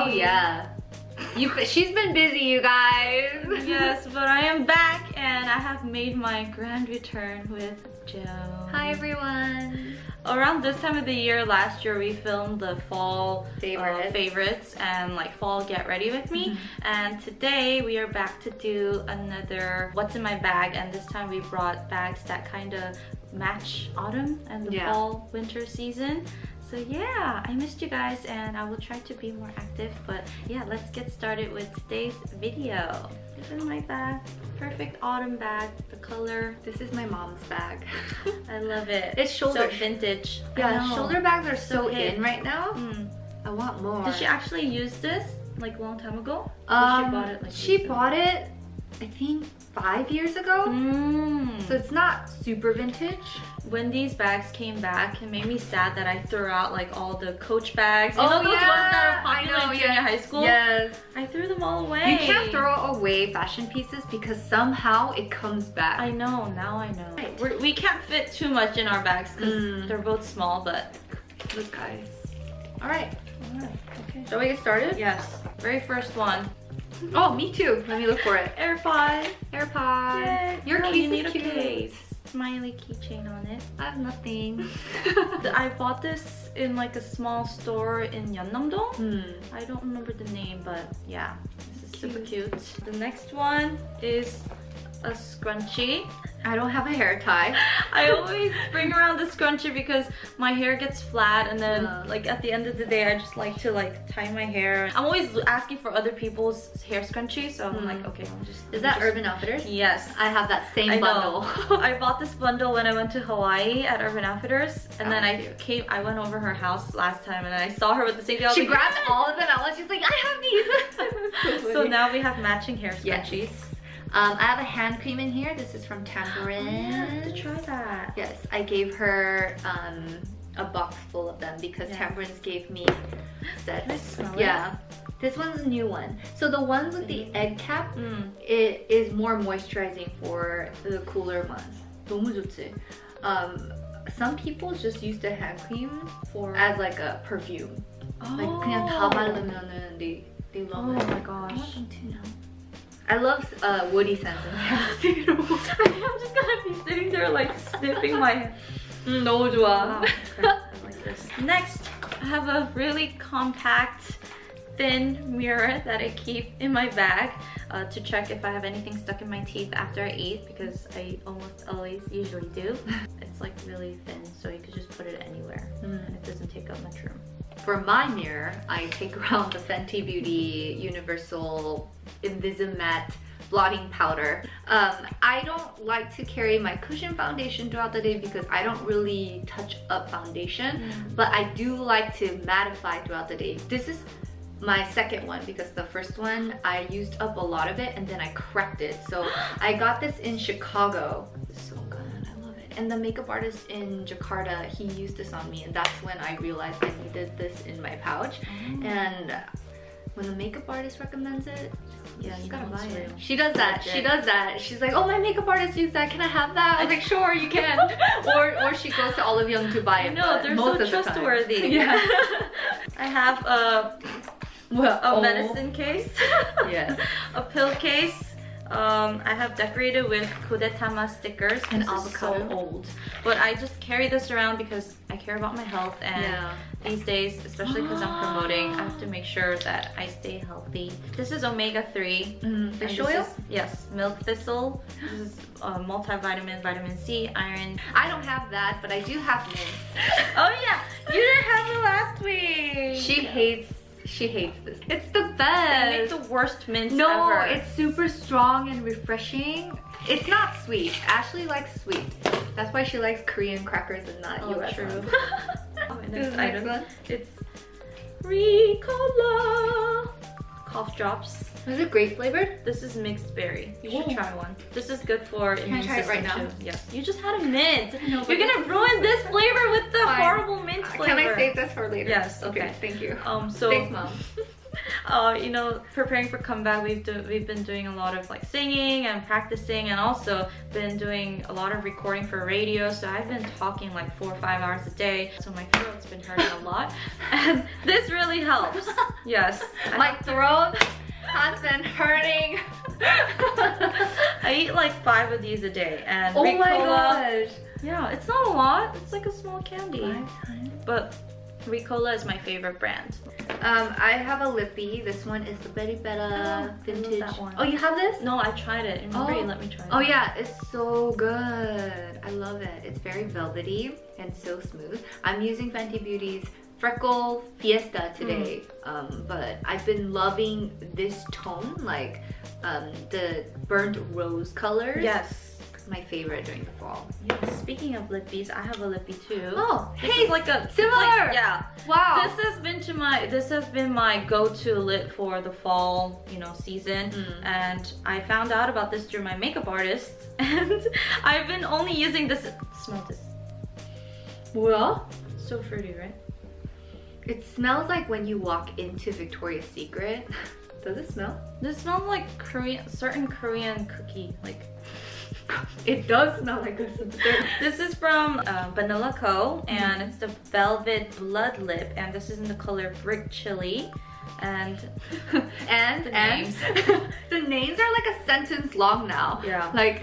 Oh yeah. You, she's been busy, you guys. yes, but I am back and I have made my grand return with Joe. Hi everyone. Around this time of the year last year we filmed the fall favorites, uh, favorites and like fall get ready with me mm -hmm. and today we are back to do another what's in my bag and this time we brought bags that kind of match autumn and the yeah. fall winter season so yeah i missed you guys and i will try to be more active but yeah let's get started with today's video. This is my bag perfect autumn bag the color this is my mom's bag. I love it. It's shoulder so vintage yeah shoulder bags are so, so in right now. Mm. i want more. Did she actually use this like a long time ago? Um, she bought it like she bought it i think five years ago. Mm. So it's not super vintage. When these bags came back, it made me sad that I threw out like all the Coach bags. You oh, know those yeah. ones that are popular know, in junior yeah. high school? Yes. I threw them all away. You can't throw away fashion pieces because somehow it comes back. I know, now I know. We're, we can not fit too much in our bags because mm. they're both small, but look guys. All right. All right, okay. Shall we get started? Yes. Very first one. Oh, me too. Let me look for it. AirPod. AirPod. Yay. Your Girl, case you need is cute. case. Smiley keychain on it. I have nothing. I bought this in like a small store in Yeonnam-dong. Hmm. I don't remember the name, but yeah. This is cute. super cute. The next one is a scrunchie. I don't have a hair tie. I always bring around the scrunchie because my hair gets flat and then uh. like at the end of the day I just like to like tie my hair. I'm always asking for other people's hair scrunchies so I'm mm. like okay I'll just Is that just... Urban Outfitters? Yes. I have that same I bundle. I bought this bundle when I went to Hawaii at Urban Outfitters and oh, then I cute. came I went over her house last time and I saw her with the same thing. She like, grabbed all of them out she's like I have these. so, so, now we have matching hair scrunchies. Yes. Um, I have a hand cream in here. This is from Tamburins. Oh, yeah, to try that. Yes, I gave her um, a box full of them because yeah. Gave me sets. yeah. It? This one's a new one. So the ones with the mm. egg cap, mm. it is more moisturizing for the cooler months. 너무 좋지. Um, some people just use the hand cream for as like a perfume. Oh. Like 그냥 다 oh. 바르면은 they they love oh it. Oh my gosh. I want. I love uh, woody scents in hair. I'm just gonna be sitting there like sniffing my hair. Mm, 너무 좋아. Next, I have a really compact thin mirror that I keep in my bag uh, to check if I have anything stuck in my teeth after I eat because I almost always usually do. it's like really thin so you could just put it anywhere mm. and it doesn't take up much room. For my mirror, I take around the Fenty Beauty Universal Invisimatte blotting powder. Um, I don't like to carry my cushion foundation throughout the day because I don't really touch up foundation, mm. but I do like to mattify throughout the day. This is my second one because the first one I used up a lot of it and then I cracked it. So I got this in Chicago. So And the makeup artist in Jakarta, he used this on me and that's when I realized I needed this in my pouch. Oh. And when the makeup artist recommends it, yeah, you gotta buy it. She does that. She does that. She's like, oh, my makeup artist used that. Can I have that? I was like, sure, you can. or or she goes to Olive Young to buy it. No, they're so trustworthy. The yeah. I have a well, a oh. medicine case. yes. a pill case. Um, I have decorated with Gudetama stickers and avocado. so old. But I just carry this around because I care about my health and yeah. these days, especially because I'm promoting, I have to make sure that I stay healthy. This is omega-3. Mm, fish oil? Is, yes, milk thistle. This is uh, multivitamin, vitamin C, iron. I don't have that, but I do have mint. oh yeah, you didn't have it last week. She hates she hates this. It's the best. They make the worst mints no, ever. it's super strong and refreshing. It's not sweet. Ashley likes sweet. That's why she likes Korean crackers and not oh, US true. ones. oh, next item. One? It's Ricola cough drops. Is it grape flavored? This is mixed berry. You should try one. This is good for Can immune I try it right now? Yeah. You just had a mint. No, You're gonna ruin this flavor with the Fine. horrible mint flavor. Can I save this for later? Yes. Okay. okay thank you. Um. So. Thanks, mom. uh, you know, preparing for comeback, we've do, we've been doing a lot of like singing and practicing, and also been doing a lot of recording for radio. So I've been talking like four or five hours a day. So my throat's been hurting a lot, and this really helps. Yes, My throat has been hurting. I eat like five of these a day, and oh my Ricola- gosh. Yeah, it's not a lot. It's like a small candy, Five times. but Ricola is my favorite brand. Um, I have a lippy. This one is the Betty Oh, Betta love vintage. that one. Oh, you have this? No, I tried it. Remember Oh. you let me try it? Oh yeah, it's so good. I love it. It's very velvety and so smooth. I'm using Fenty Beauty's Freckle Fiesta today, um, but I've been loving this tone, like um, the burnt rose colors. Yes. My favorite during the fall. Yes. Speaking of lippies, I have a lippy too. Oh, This hey, is like a similar. like- yeah. wow. This has been to my this has been my go-to lip for the fall, you know, season. Mm. And I found out about this through my makeup artist, and I've been only using this. Smell this. well, So fruity, right? it smells like when you walk into Victoria's Secret. Does it smell? This smells like Korean, certain Korean cookie. Like It does smell like this. this is from uh, Banila Co. and it's the Velvet Blood Lip, and this is in the color Brick Chili. And and The and names. the names are like a sentence long now. Yeah. Like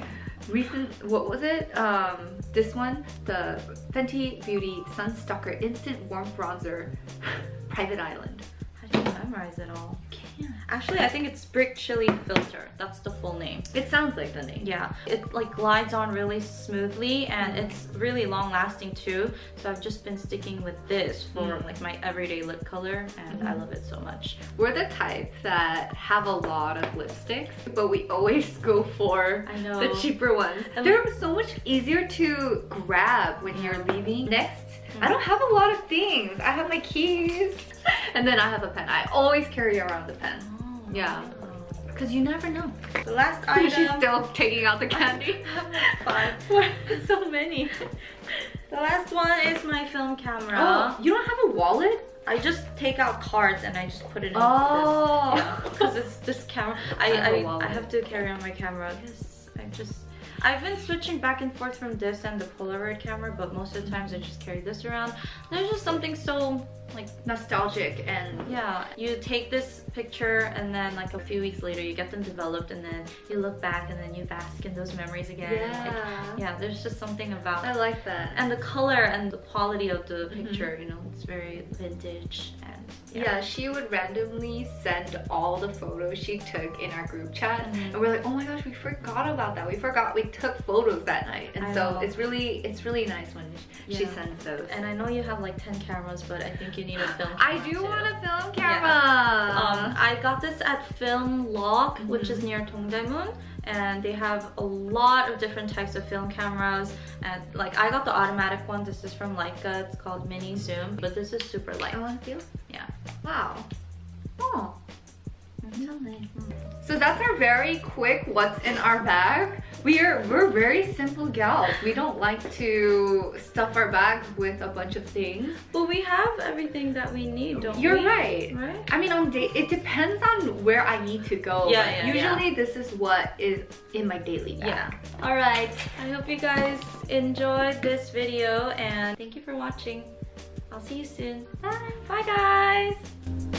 recent what was it? Um this one, the Fenty Beauty Sun Sunstalker Instant Warm Bronzer Private Island. How do you memorize it all? Actually, I think it's Brick Chili Filter. That's the full name. It sounds like the name. Yeah, it like glides on really smoothly and Mm. it's really long lasting too. So I've just been sticking with this for Mm. like my everyday lip color and I Mhm. love it so much. We're the type that have a lot of lipsticks, but we always go for I know. the cheaper ones. And They're so much easier to grab when you're leaving. Next, I don't have a lot of things. I have my keys, and then I have a pen. I always carry around the pen. Oh, Yeah. Because you never know. The last item. She's still taking out the candy. Five. so many. The last one is my film camera. Oh, you don't have a wallet? I just take out cards and I just put it in Oh. this. Yeah, because it's this camera. I I I. I have to carry on my camera because I just I've been switching back and forth from this and the Polaroid camera, but most of the times I just carry this around. There's just something so like Nostalgic and yeah, you take this picture and then like a few weeks later you get them developed and then you look back and then you bask in those memories again. Like, yeah. yeah, there's just something about I like that. and the color and the quality of the Mhm. picture, you know, it's very vintage and Yeah. she would randomly send all the photos she took in our group chat. Mhm. And we're like, oh my gosh, we forgot about that. We forgot we took photos that night. And I so know. it's really it's really nice when she Yeah. sends those. And I know you have like 10 cameras, but I think you need a film I do too. want a film camera. Um, I got this at Film Lock, which is Mhm. near Dongdaemun, and they have a lot of different types of film cameras. And like I got the automatic one. This is from Leica. It's called Mini Zoom, but this is super light. I want to feel. Yeah. Wow. Oh. Mhm. So that's our very quick what's in our bag. We are we're very simple gals. We don't like to stuff our bags with a bunch of things. But we have everything that we need, don't You're we? right. Right? I mean on day it depends on where I need to go. Yeah, yeah, yeah. usually this is what is in my daily bag. Yeah. All right. I hope you guys enjoyed this video and thank you for watching. I'll see you soon. Bye. Bye guys.